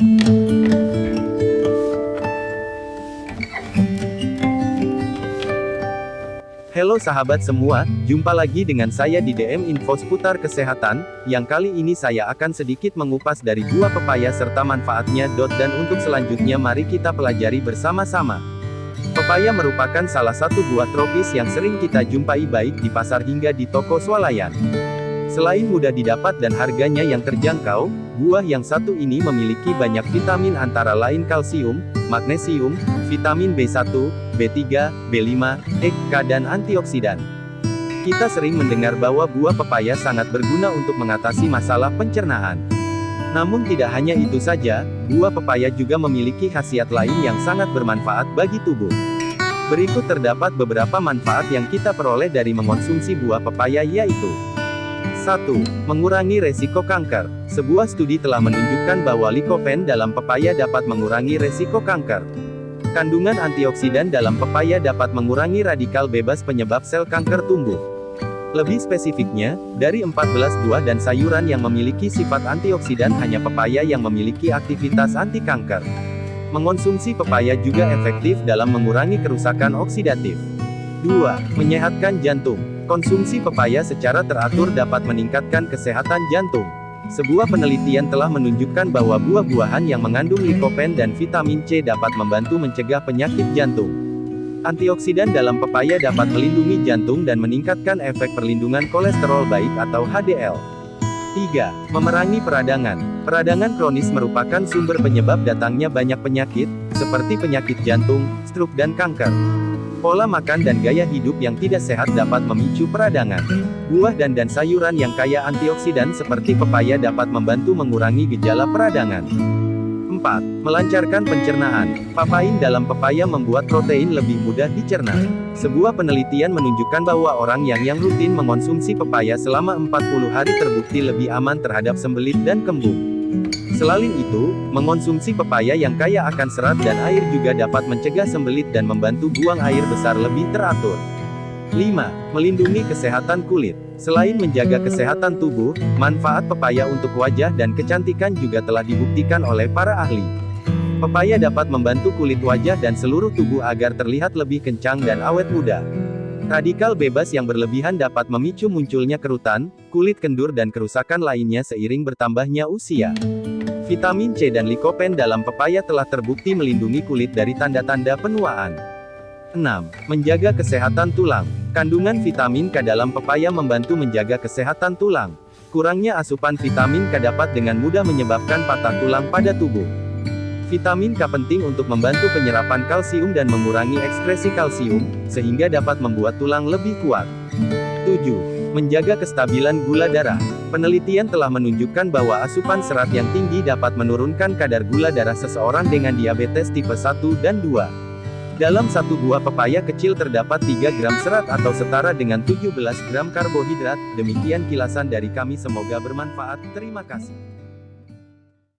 Halo sahabat semua, jumpa lagi dengan saya di DM Info seputar kesehatan, yang kali ini saya akan sedikit mengupas dari buah pepaya serta manfaatnya. Dan untuk selanjutnya mari kita pelajari bersama-sama. Pepaya merupakan salah satu buah tropis yang sering kita jumpai baik di pasar hingga di toko swalayan. Selain mudah didapat dan harganya yang terjangkau, buah yang satu ini memiliki banyak vitamin antara lain kalsium, magnesium, vitamin B1, B3, B5, E, K dan antioksidan. Kita sering mendengar bahwa buah pepaya sangat berguna untuk mengatasi masalah pencernaan. Namun tidak hanya itu saja, buah pepaya juga memiliki khasiat lain yang sangat bermanfaat bagi tubuh. Berikut terdapat beberapa manfaat yang kita peroleh dari mengonsumsi buah pepaya yaitu 1. Mengurangi resiko kanker. Sebuah studi telah menunjukkan bahwa likopen dalam pepaya dapat mengurangi resiko kanker. Kandungan antioksidan dalam pepaya dapat mengurangi radikal bebas penyebab sel kanker tumbuh. Lebih spesifiknya, dari 14 buah dan sayuran yang memiliki sifat antioksidan hanya pepaya yang memiliki aktivitas anti kanker. Mengonsumsi pepaya juga efektif dalam mengurangi kerusakan oksidatif. 2. Menyehatkan jantung. Konsumsi pepaya secara teratur dapat meningkatkan kesehatan jantung. Sebuah penelitian telah menunjukkan bahwa buah-buahan yang mengandung likopen dan vitamin C dapat membantu mencegah penyakit jantung. Antioksidan dalam pepaya dapat melindungi jantung dan meningkatkan efek perlindungan kolesterol baik atau HDL. 3. Memerangi peradangan. Peradangan kronis merupakan sumber penyebab datangnya banyak penyakit, seperti penyakit jantung, stroke dan kanker. Pola makan dan gaya hidup yang tidak sehat dapat memicu peradangan. Buah dan dan sayuran yang kaya antioksidan seperti pepaya dapat membantu mengurangi gejala peradangan. 4. Melancarkan pencernaan. Papain dalam pepaya membuat protein lebih mudah dicerna. Sebuah penelitian menunjukkan bahwa orang yang yang rutin mengonsumsi pepaya selama 40 hari terbukti lebih aman terhadap sembelit dan kembung. Selain itu, mengonsumsi pepaya yang kaya akan serat dan air juga dapat mencegah sembelit dan membantu buang air besar lebih teratur. 5. Melindungi kesehatan kulit. Selain menjaga kesehatan tubuh, manfaat pepaya untuk wajah dan kecantikan juga telah dibuktikan oleh para ahli. Pepaya dapat membantu kulit wajah dan seluruh tubuh agar terlihat lebih kencang dan awet muda. Radikal bebas yang berlebihan dapat memicu munculnya kerutan, kulit kendur dan kerusakan lainnya seiring bertambahnya usia. Vitamin C dan likopen dalam pepaya telah terbukti melindungi kulit dari tanda-tanda penuaan. 6. Menjaga kesehatan tulang. Kandungan vitamin K dalam pepaya membantu menjaga kesehatan tulang. Kurangnya asupan vitamin K dapat dengan mudah menyebabkan patah tulang pada tubuh. Vitamin K penting untuk membantu penyerapan kalsium dan mengurangi ekskresi kalsium, sehingga dapat membuat tulang lebih kuat. 7. Menjaga kestabilan gula darah. Penelitian telah menunjukkan bahwa asupan serat yang tinggi dapat menurunkan kadar gula darah seseorang dengan diabetes tipe 1 dan 2. Dalam satu buah pepaya kecil terdapat 3 gram serat atau setara dengan 17 gram karbohidrat. Demikian kilasan dari kami semoga bermanfaat. Terima kasih.